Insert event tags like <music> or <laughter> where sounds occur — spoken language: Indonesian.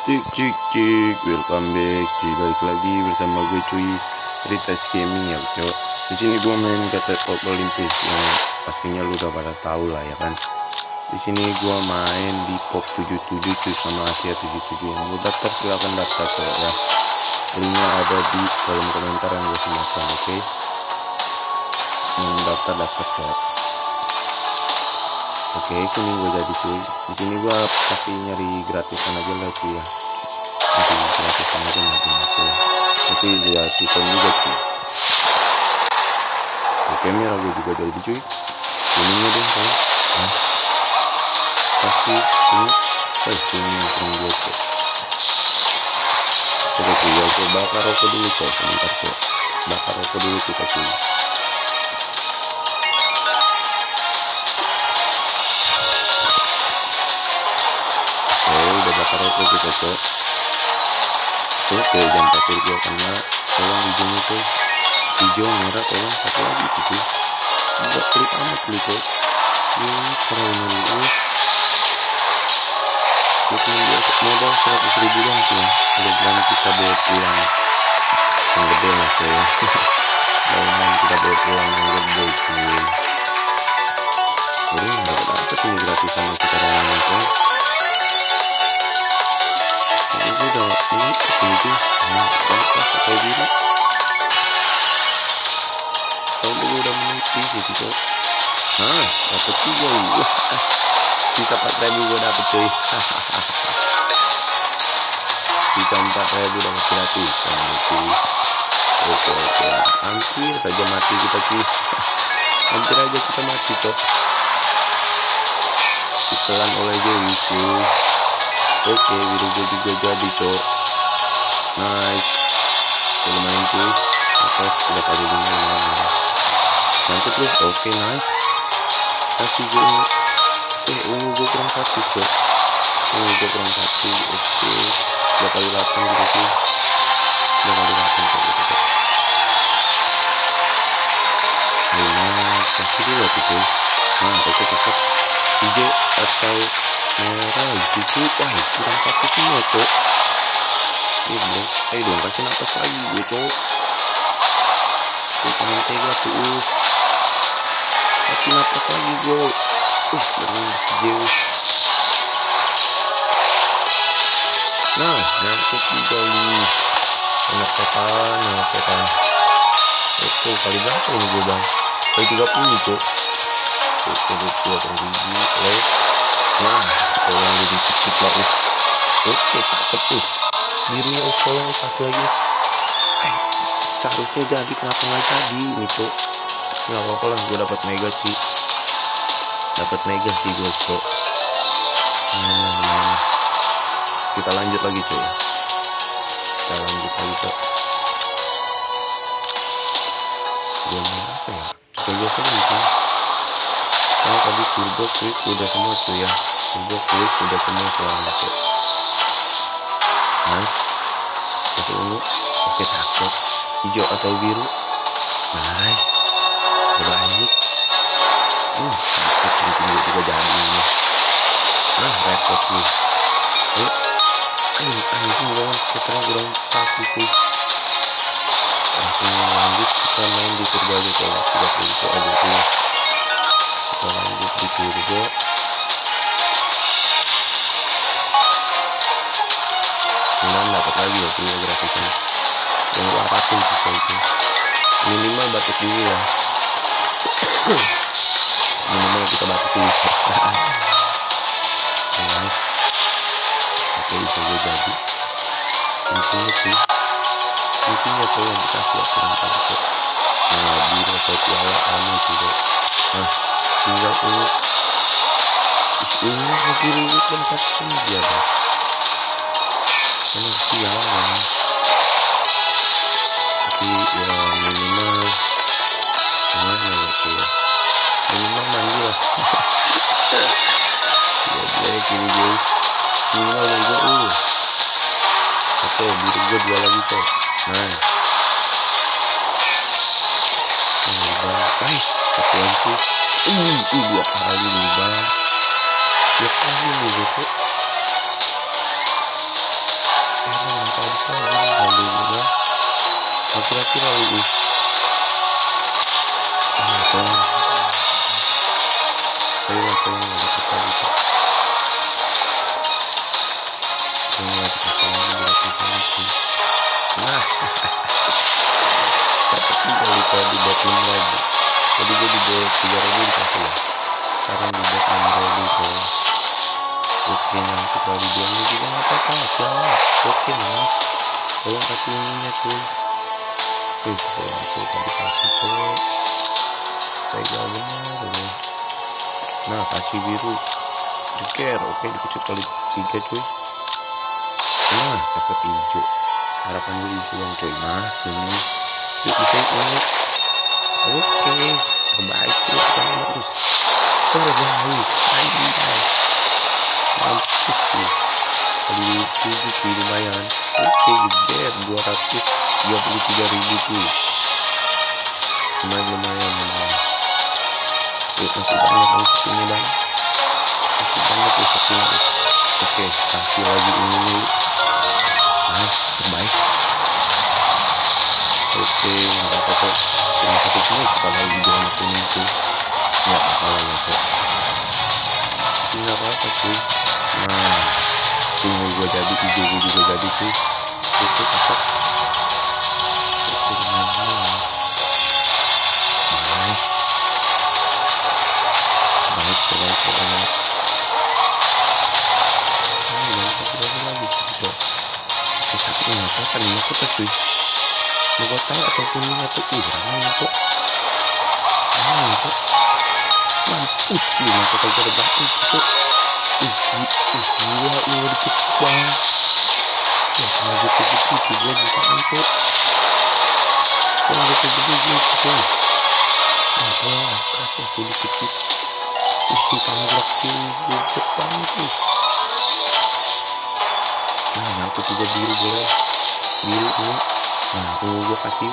Cik cik cik. Welcome back. Cuy balik lagi bersama gue cuy Ritas Gaming ya cok. Di sini gue main kata top Olympus yang pastinya lu udah pada tahu lah ya kan? Di sini gue main di pop 77 cuy sama Asia 77 yang mau daftar silahkan daftar cok ya. Linknya ada di kolom komentar yang gue sematkan oke? Okay? yang daftar daftar Oke, kuning gue jadi cuy. Di sini gue pasti nyari gratisan aja lah cuy ya. Nanti gratisan aja nanti nanti. Tapi ya sistem juga cuy. Oke, merah gue juga jadi cuy. Kuningnya dong kan. Mas. Pasti ini. Eh, kuning kuning gue cuy. Coba cuy ya, coba bakar rokok dulu cuy. Sebentar cuy. Bakar rokok dulu kita cuy. Bakar rokok kita cok oke jangan pasir gua karena tolong hijaunya tuh hijau merah tolong satu lagi gitu enggak klik amat beli cok ini keren ini itu biasa modal seratus ribu doang sih udah berani kita bawa pulang. Yang gede lah cuy Lawan <laughs> kita bawa pulang yang gede cuy meniti gitu. Nah dapet tiga wah <laughs> bisa empat ribu gue dapet cuy. <laughs> Bisa empat ribu dapat gratis cuy. Oke oke hampir saja mati kita cuy. <laughs> Hampir aja kita mati cok. Ditelan oleh Dewi cuy. Oke biru gue juga jadi cok. Nice. Main cuy. Oke udah kali lima mantep tuh oke nice. Kasih gue eh ungu gue kurang satu cok. Ungu gue kurang satu oke. Dua kali delapan gitu sih dua kali delapan gitu cok. Lima kasih dua tuh cuy nah oke cakep hijau atau merah itu cuy wah kurang satu semua cok. Ini dong ayo dong kasih nafas lagi gue cok. Tuh tangan tega tuh uh. Kasih nafas lagi gue uh terus jauh nah nyangkut juga ini anak setan anak setan. Oke kali berapa ini gue bang? Kali 30 cok oke dua kali les. Nah tolong jadi dikit lah us oke cakep us birunya us tolong satu lagi. Us eh, seharusnya jadi kenapa nggak jadi ini cok nggak apa-apa lah gue dapat mega sih dapat mega sih gue cok. Nah, kita lanjut lagi cuy kita lanjut lagi cok. Gue main apa ya? Coba biasa gitu oh tadi turbo quick udah semua tuh ya. Turbo quick udah semua soalnya tuh nice. Kasih ungu. Oke cakep. Hijau atau biru? Nice repot nih eh anjing lawan sekitar kurang satu cuy. Langsung lanjut kita main di turbo kalau tidak itu aja tuh kita lanjut di turbo kemudian dapat lagi ya punya gratisan. Yang gua harapin sih itu minimal batik dulu ya. <coughs> Minimal kita batik dulu <laughs> kuncinya sih kuncinya tuh yang dikasih ya kurang tahu nah atau piala anu juga nah tinggal ini. Ini biru itu kan satu sama dia deh ini sialan tapi ya minimal gimana sih ya minimal mandi lah. <laughs> Ya black ini guys minimal logo oke biru gue dua lagi cok nah. Ini bang guys satu lagi uh dua kali nih bang. Dua kali nih cok kalau di dua juga nggak apa-apa oke mas. Tolong kasih ininya cuy. Wih, tolong aku tadi kasih tuh tega bener ini nah kasih biru. Jeker oke dikecut kali tiga cuy. Nah cakep hijau. Harapan gue hijau dong cuy nah kuning yuk bisa ungu oke terbaik terus terbaik anjay tujuh cuy lumayan oke tiga puluh tiga ribu cuy. Lumayan lumayan lumayan. Yuk masih banyak ini bang. Masih banyak resepnya oke kasih lagi ini nih. Mas terbaik. Oke nggak apa-apa. Cuma satu sini kalau lagi kuning tuh tapi nggak apa-apa nih aku cuy mau tahu kok. Mampus lima kok. Ih ih banget ya kalau gitu gitu gue jutaan kok kalau gitu gitu gitu kok ah wah kasih aku dikit ih nah aku tiga biru boleh. Biru nah tunggu gue kasih